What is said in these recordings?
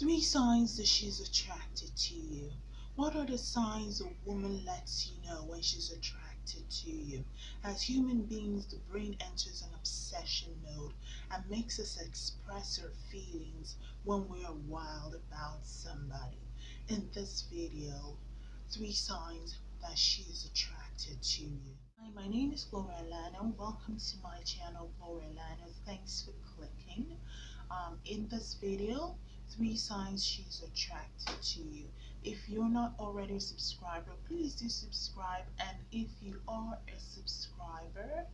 Three signs that she's attracted to you. What are the signs a woman lets you know when she's attracted to you? As human beings, the brain enters an obsession mode and makes us express our feelings when we are wild about somebody. In this video, three signs that she is attracted to you. Hi, my name is Gloria Lano. Welcome to my channel, Gloria Lano. Thanks for clicking. Um, in this video, three signs she's attracted to you. If you're not already a subscriber, please do subscribe. And if you are a subscriber,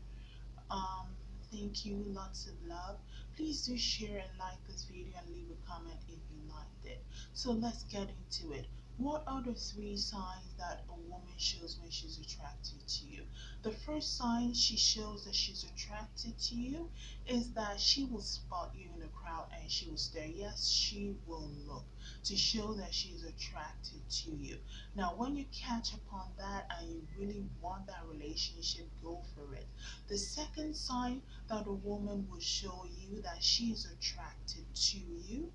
um, thank you, lots of love. Please do share and like this video and leave a comment if you liked it. So let's get into it. What are the three signs that a woman shows when she's attracted to you? The first sign she shows that she's attracted to you is that she will spot you in a crowd and she will stare. Yes, she will look to show that she's attracted to you. Now, when you catch upon that and you really want that relationship, go for it. The second sign that a woman will show you that she's attracted to you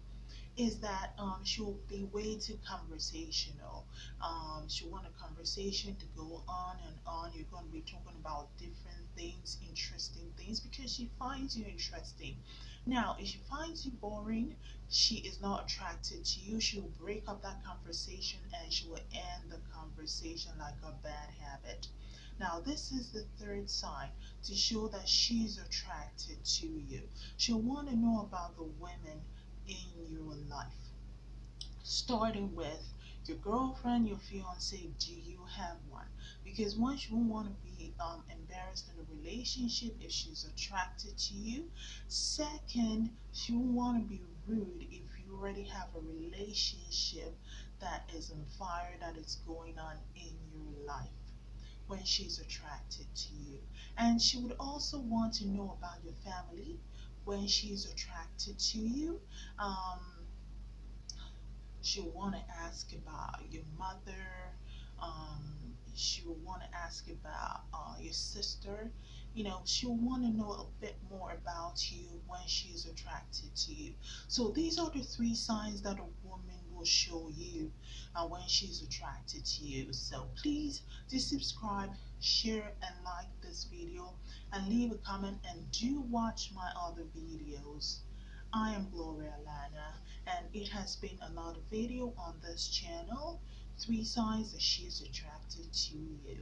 is that um, she'll be way too conversational. Um, she'll want a conversation to go on and on. You're going to be talking about different things, interesting things, because she finds you interesting. Now, if she finds you boring, she is not attracted to you. She will break up that conversation and she will end the conversation like a bad habit. Now, this is the third sign to show that she's attracted to you. She'll want to know about the women in your life. Starting with your girlfriend, your fiance, do you have one? Because once you want to be um, embarrassed in a relationship if she's attracted to you. Second, she won't want to be rude if you already have a relationship that is on fire, that is going on in your life when she's attracted to you. And she would also want to know about your family when she's attracted to you. Um, she'll want to ask about your mother. Um, she'll want to ask about uh, your sister. You know, she'll want to know a bit more about you when she's attracted to you. So these are the three signs that a woman will show you uh, when she's attracted to you. So please do subscribe, share and like this video and leave a comment and do watch my other videos. I am Gloria Lana and it has been another video on this channel. Three signs that she's attracted to you.